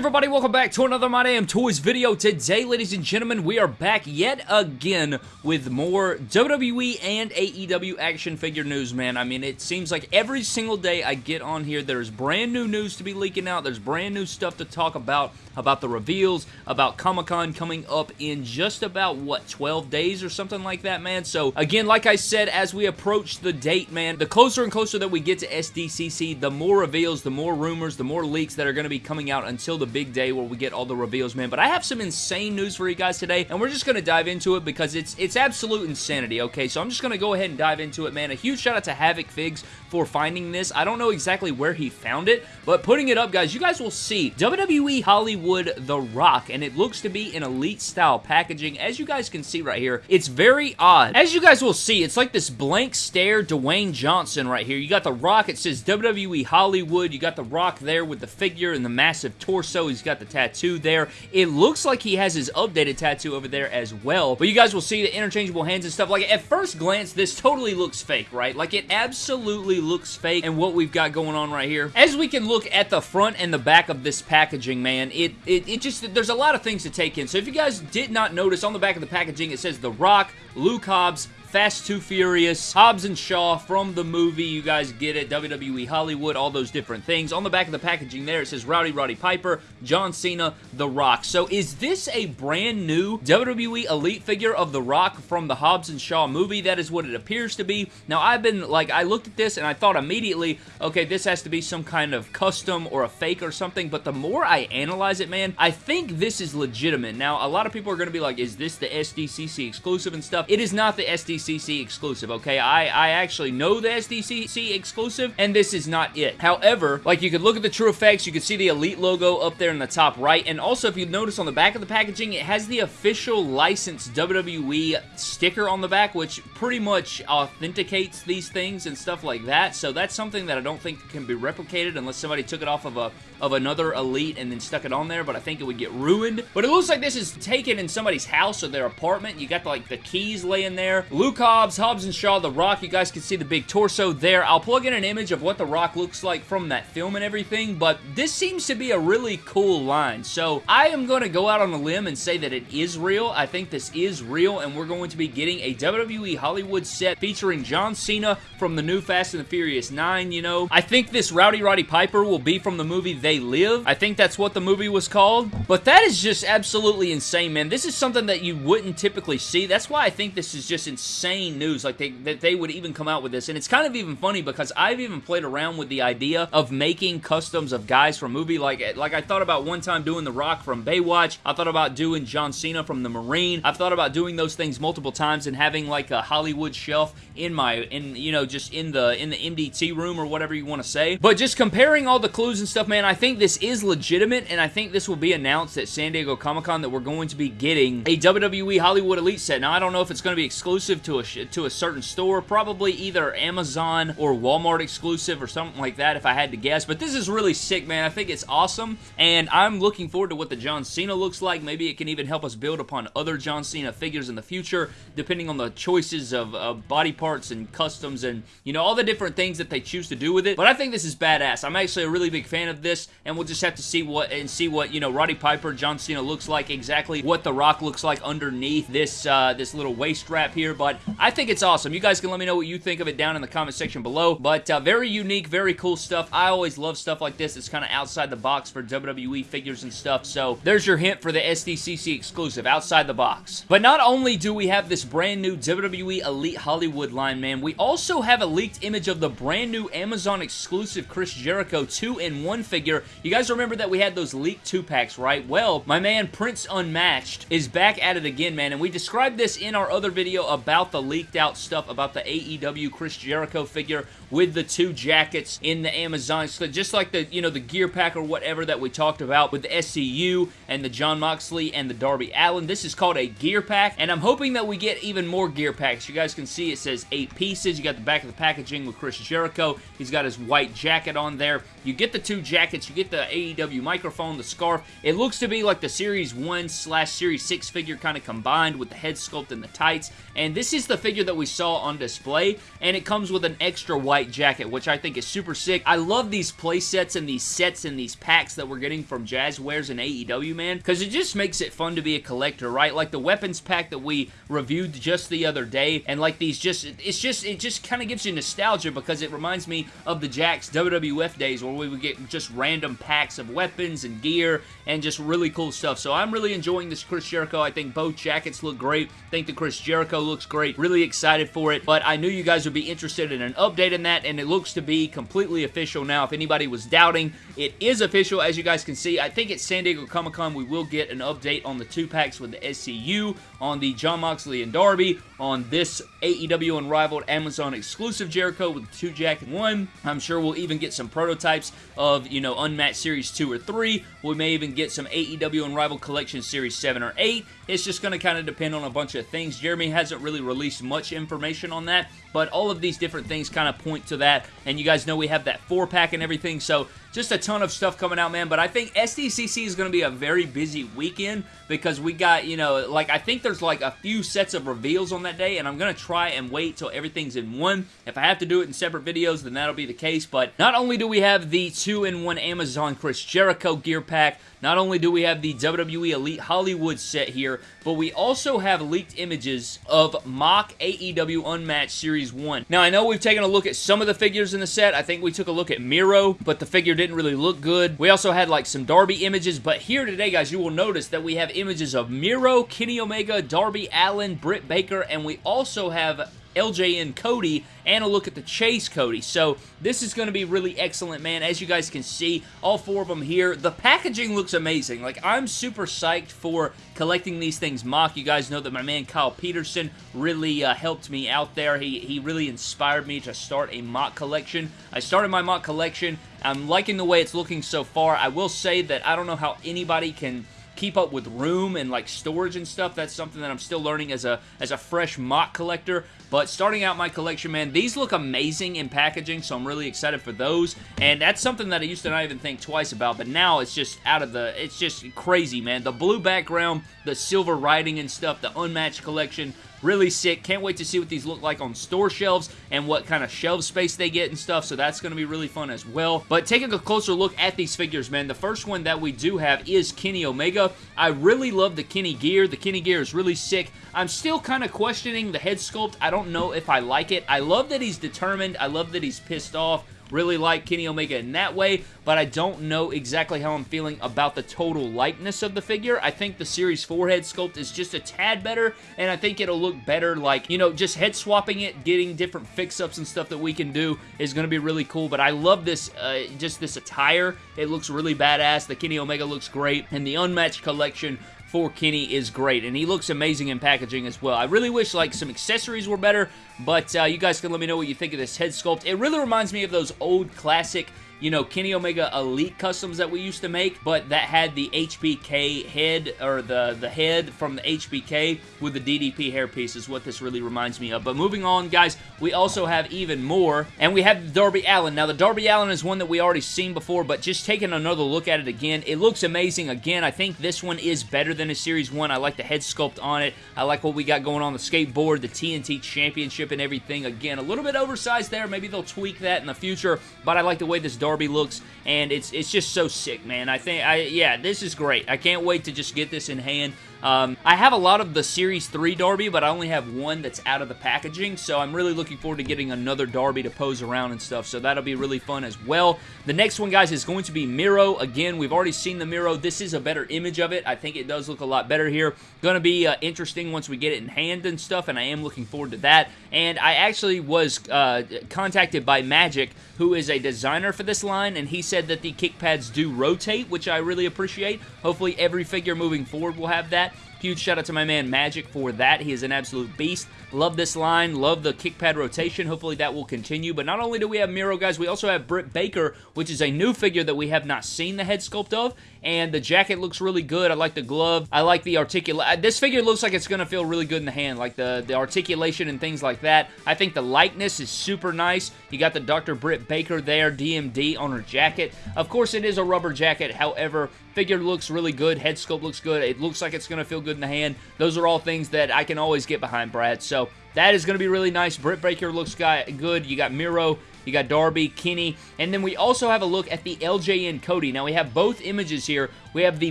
everybody? Welcome back to another My Damn Toys video. Today, ladies and gentlemen, we are back yet again with more WWE and AEW action figure news, man. I mean, it seems like every single day I get on here, there's brand new news to be leaking out. There's brand new stuff to talk about, about the reveals, about Comic-Con coming up in just about, what, 12 days or something like that, man? So, again, like I said, as we approach the date, man, the closer and closer that we get to SDCC, the more reveals, the more rumors, the more leaks that are going to be coming out until the big day where we get all the reveals, man. But I have some insane news for you guys today, and we're just going to dive into it because it's it's absolute insanity, okay? So I'm just going to go ahead and dive into it, man. A huge shout out to Havoc Figs for finding this. I don't know exactly where he found it, but putting it up, guys, you guys will see WWE Hollywood The Rock, and it looks to be in elite-style packaging. As you guys can see right here, it's very odd. As you guys will see, it's like this blank stare Dwayne Johnson right here. You got The Rock, it says WWE Hollywood. You got The Rock there with the figure and the massive torso. He's got the tattoo there. It looks like he has his updated tattoo over there as well, but you guys will see the interchangeable hands and stuff. Like, at first glance, this totally looks fake, right? Like, it absolutely looks fake and what we've got going on right here. As we can look at the front and the back of this packaging, man, it, it, it just, there's a lot of things to take in. So if you guys did not notice, on the back of the packaging, it says The Rock, Luke Hobbs, Fast 2 Furious, Hobbs and Shaw from the movie. You guys get it. WWE Hollywood, all those different things. On the back of the packaging there, it says Rowdy Roddy Piper, John Cena, The Rock. So is this a brand new WWE Elite figure of The Rock from the Hobbs and Shaw movie? That is what it appears to be. Now, I've been, like, I looked at this and I thought immediately, okay, this has to be some kind of custom or a fake or something, but the more I analyze it, man, I think this is legitimate. Now, a lot of people are going to be like, is this the SDCC exclusive and stuff? It is not the SDCC SDCC exclusive, okay? I, I actually know the SDCC exclusive, and this is not it. However, like you could look at the true effects, you can see the Elite logo up there in the top right, and also if you notice on the back of the packaging, it has the official licensed WWE sticker on the back, which pretty much authenticates these things and stuff like that, so that's something that I don't think can be replicated unless somebody took it off of a of another Elite and then stuck it on there, but I think it would get ruined. But it looks like this is taken in somebody's house or their apartment. You got, like, the keys laying there. Luke Hobbs, Hobbs and Shaw, The Rock. You guys can see the big torso there. I'll plug in an image of what The Rock looks like from that film and everything, but this seems to be a really cool line. So I am going to go out on a limb and say that it is real. I think this is real, and we're going to be getting a WWE Hollywood set featuring John Cena from the new Fast and the Furious 9, you know. I think this Rowdy Roddy Piper will be from the movie They Live. I think that's what the movie was called. But that is just absolutely insane, man. This is something that you wouldn't typically see. That's why I think this is just insane news, like they, that they would even come out with this. And it's kind of even funny because I've even played around with the idea of making customs of guys from movie. Like, like I thought about one time doing The Rock from Baywatch. I thought about doing John Cena from The Marine. I've thought about doing those things multiple times and having like a Hollywood shelf in my, in you know, just in the in the MDT room or whatever you want to say. But just comparing all the clues and stuff, man, I think this is legitimate, and I think this will be announced at San Diego Comic-Con that we're going to be getting a WWE Hollywood Elite set. Now, I don't know if it's going to be exclusive to a to a certain store, probably either Amazon or Walmart exclusive or something like that, if I had to guess. But this is really sick, man. I think it's awesome, and I'm looking forward to what the John Cena looks like. Maybe it can even help us build upon other John Cena figures in the future, depending on the choices of, of body parts and customs and, you know, all the different things that they choose to do with it. But I think this is badass. I'm actually a really big fan of this, and we'll just have to see what and see what you know Roddy Piper, John Cena looks like exactly what The Rock looks like underneath this uh, this little waist wrap here. But I think it's awesome. You guys can let me know what you think of it down in the comment section below. But uh, very unique, very cool stuff. I always love stuff like this. It's kind of outside the box for WWE figures and stuff. So there's your hint for the SDCC exclusive outside the box. But not only do we have this brand new WWE Elite Hollywood line, man, we also have a leaked image of the brand new Amazon exclusive Chris Jericho 2-in-1 figure. You guys remember that we had those leaked 2-packs, right? Well, my man Prince Unmatched is back at it again, man, and we described this in our other video about the leaked out stuff about the AEW Chris Jericho figure with the two jackets in the Amazon, so just like the, you know, the gear pack or whatever that we talked about with the SCU and the Jon Moxley and the Darby Allin. This is called a gear pack, and I'm hoping that we get even more gear packs. You guys can see it says eight pieces. You got the back of the packaging with Chris Jericho. He's got his white jacket on there. You get the two jackets. You get the AEW microphone, the scarf. It looks to be like the Series 1 slash Series 6 figure kind of combined with the head sculpt and the tights, and this this is the figure that we saw on display, and it comes with an extra white jacket, which I think is super sick. I love these play sets and these sets and these packs that we're getting from Jazwares and AEW, man, because it just makes it fun to be a collector, right? Like the weapons pack that we reviewed just the other day, and like these just, it's just, it just kind of gives you nostalgia because it reminds me of the Jakks WWF days where we would get just random packs of weapons and gear and just really cool stuff. So I'm really enjoying this Chris Jericho. I think both jackets look great. I think the Chris Jericho looks great. Really excited for it, but I knew you guys would be interested in an update in that, and it looks to be completely official now. If anybody was doubting, it is official, as you guys can see. I think at San Diego Comic-Con, we will get an update on the two packs with the SCU, on the Jon Moxley and Darby, on this AEW Unrivaled Amazon exclusive Jericho with two Jack and one. I'm sure we'll even get some prototypes of, you know, Unmatched Series 2 or 3. We may even get some AEW Unrivaled Collection Series 7 or 8. It's just going to kind of depend on a bunch of things. Jeremy hasn't really released much information on that, but all of these different things kind of point to that, and you guys know we have that 4-pack and everything, so just a ton of stuff coming out, man, but I think SDCC is going to be a very busy weekend because we got, you know, like, I think there's like a few sets of reveals on that day, and I'm going to try and wait till everything's in one. If I have to do it in separate videos, then that'll be the case, but not only do we have the 2-in-1 Amazon Chris Jericho gear pack, not only do we have the WWE Elite Hollywood set here, but we also have leaked images of MOC AEW Unmatched Series 1. Now, I know we've taken a look at some of the figures in the set. I think we took a look at Miro, but the figure didn't really look good. We also had like some Darby images, but here today, guys, you will notice that we have images of Miro, Kenny Omega, Darby Allin, Britt Baker, and we also have LJN Cody and a look at the Chase Cody. So this is going to be really excellent, man. As you guys can see, all four of them here. The packaging looks amazing. Like, I'm super psyched for collecting these things MOC. You guys know that my man Kyle Peterson really uh, helped me out there. He, he really inspired me to start a MOC collection. I started my MOC collection. I'm liking the way it's looking so far. I will say that I don't know how anybody can keep up with room and like storage and stuff. That's something that I'm still learning as a as a fresh MOC collector. But starting out my collection, man, these look amazing in packaging, so I'm really excited for those. And that's something that I used to not even think twice about, but now it's just out of the, it's just crazy, man. The blue background, the silver writing and stuff, the unmatched collection, Really sick. Can't wait to see what these look like on store shelves and what kind of shelf space they get and stuff, so that's going to be really fun as well. But taking a closer look at these figures, man, the first one that we do have is Kenny Omega. I really love the Kenny gear. The Kenny gear is really sick. I'm still kind of questioning the head sculpt. I don't know if I like it. I love that he's determined. I love that he's pissed off. Really like Kenny Omega in that way, but I don't know exactly how I'm feeling about the total likeness of the figure. I think the Series 4 head sculpt is just a tad better, and I think it'll look better like, you know, just head swapping it, getting different fix-ups and stuff that we can do is going to be really cool, but I love this, uh, just this attire. It looks really badass. The Kenny Omega looks great, and the Unmatched Collection for Kenny is great, and he looks amazing in packaging as well. I really wish like some accessories were better, but uh, you guys can let me know what you think of this head sculpt. It really reminds me of those old classic you know, Kenny Omega Elite customs that we used to make, but that had the HBK head, or the, the head from the HBK with the DDP hairpiece is what this really reminds me of. But moving on, guys, we also have even more, and we have Darby Allin. Now, the Darby Allin is one that we already seen before, but just taking another look at it again, it looks amazing. Again, I think this one is better than a Series 1. I like the head sculpt on it. I like what we got going on the skateboard, the TNT Championship and everything. Again, a little bit oversized there. Maybe they'll tweak that in the future, but I like the way this Darby Darby looks, and it's it's just so sick, man. I think, I yeah, this is great. I can't wait to just get this in hand. Um, I have a lot of the Series 3 Darby, but I only have one that's out of the packaging, so I'm really looking forward to getting another Darby to pose around and stuff, so that'll be really fun as well. The next one, guys, is going to be Miro. Again, we've already seen the Miro. This is a better image of it. I think it does look a lot better here. Going to be uh, interesting once we get it in hand and stuff, and I am looking forward to that. And I actually was uh, contacted by Magic, who is a designer for this line, and he said that the kick pads do rotate, which I really appreciate. Hopefully every figure moving forward will have that. Huge shout out to my man Magic for that. He is an absolute beast. Love this line. Love the kick pad rotation. Hopefully that will continue. But not only do we have Miro, guys, we also have Britt Baker, which is a new figure that we have not seen the head sculpt of. And the jacket looks really good. I like the glove. I like the articulation. Uh, this figure looks like it's going to feel really good in the hand, like the, the articulation and things like that. I think the likeness is super nice. You got the Dr. Britt Baker there, DMD on her jacket. Of course, it is a rubber jacket. However, figure looks really good. Head sculpt looks good. It looks like it's going to feel good in the hand. Those are all things that I can always get behind, Brad. So that is going to be really nice. Britt Baker looks good. You got Miro you got Darby, Kenny, and then we also have a look at the LJN Cody. Now, we have both images here. We have the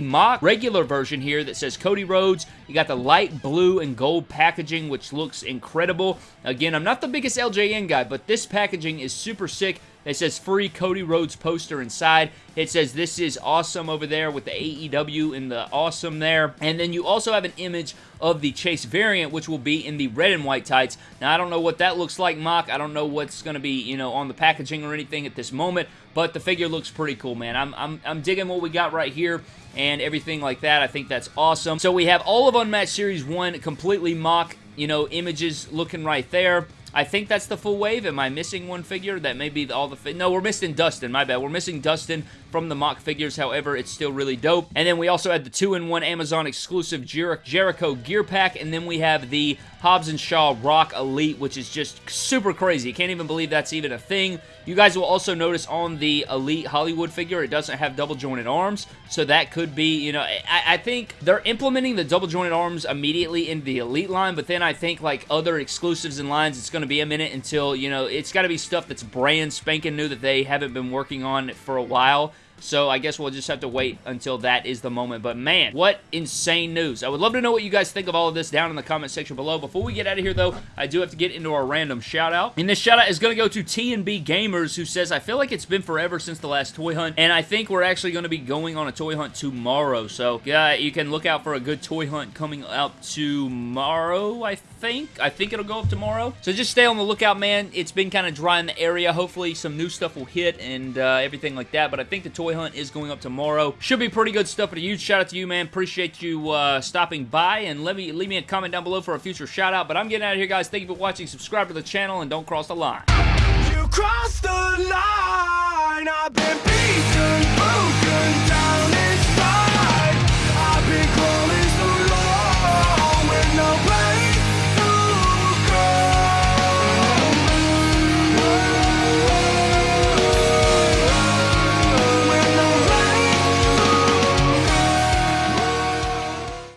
MOC regular version here that says Cody Rhodes. You got the light blue and gold packaging, which looks incredible. Again, I'm not the biggest LJN guy, but this packaging is super sick. It says free Cody Rhodes poster inside. It says this is awesome over there with the AEW and the awesome there. And then you also have an image of the Chase variant, which will be in the red and white tights. Now, I don't know what that looks like, MOC. I don't know what's going to be, you know, on the packaging or anything at this moment, but the figure looks pretty cool, man. I'm, I'm, I'm digging what we got right here and everything like that. I think that's awesome. So we have all of Unmatched Series 1 completely MOC, you know, images looking right there. I think that's the full wave. Am I missing one figure? That may be all the... No, we're missing Dustin. My bad. We're missing Dustin from the MOC figures. However, it's still really dope. And then we also had the 2-in-1 Amazon exclusive Jer Jericho gear pack. And then we have the Hobbs and Shaw Rock Elite, which is just super crazy. Can't even believe that's even a thing. You guys will also notice on the Elite Hollywood figure, it doesn't have double jointed arms. So that could be, you know, I, I think they're implementing the double jointed arms immediately in the Elite line. But then I think like other exclusives and lines, it's going to be a minute until, you know, it's got to be stuff that's brand spanking new that they haven't been working on for a while. So I guess we'll just have to wait until that is the moment. But man, what insane news. I would love to know what you guys think of all of this down in the comment section below. Before we get out of here, though, I do have to get into our random shout out. And this shout out is going to go to TNB Gamers, who says, I feel like it's been forever since the last toy hunt, and I think we're actually going to be going on a toy hunt tomorrow. So yeah, you can look out for a good toy hunt coming out tomorrow, I think. I think it'll go up tomorrow. So just stay on the lookout, man. It's been kind of dry in the area. Hopefully some new stuff will hit and uh, everything like that. But I think the toy hunt is going up tomorrow. Should be pretty good stuff. But a huge shout out to you, man. Appreciate you uh, stopping by. And let me leave me a comment down below for a future shout out. But I'm getting out of here, guys. Thank you for watching. Subscribe to the channel and don't cross the line. You cross the line.